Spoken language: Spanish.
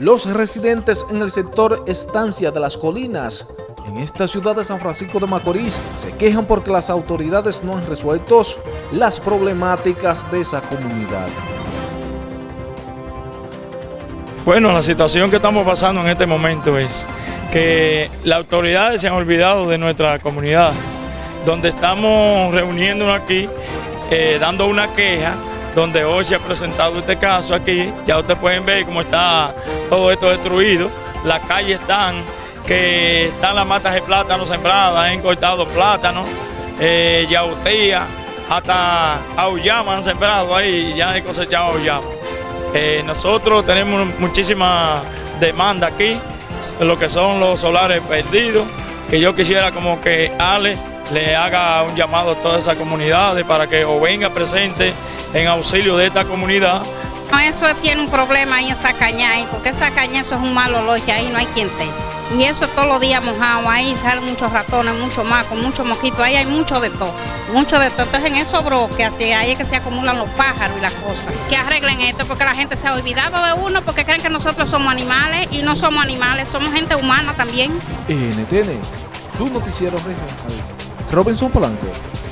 Los residentes en el sector Estancia de las Colinas, en esta ciudad de San Francisco de Macorís, se quejan porque las autoridades no han resuelto las problemáticas de esa comunidad. Bueno, la situación que estamos pasando en este momento es que las autoridades se han olvidado de nuestra comunidad, donde estamos reuniéndonos aquí, eh, dando una queja, donde hoy se ha presentado este caso aquí, ya ustedes pueden ver cómo está todo esto destruido, las calles están, que están las matas de plátano sembradas, han cortado plátanos, eh, yautía, hasta auyama han sembrado ahí, ya han cosechado auyama. Eh, nosotros tenemos muchísima demanda aquí, lo que son los solares perdidos, que yo quisiera como que Ale le haga un llamado a todas esas comunidades para que o venga presente en auxilio de esta comunidad. Eso tiene un problema ahí en esa caña, porque esa caña eso es un malo olor que ahí no hay quien te. Y eso todos los días mojado, ahí salen muchos ratones, muchos macos, muchos mosquitos, ahí hay mucho de todo, mucho de todo. Entonces en esos broques, así, ahí es que se acumulan los pájaros y las cosas. Que arreglen esto porque la gente se ha olvidado de uno porque creen que nosotros somos animales y no somos animales, somos gente humana también. NTN, su noticiero regional. Robinson Polanco.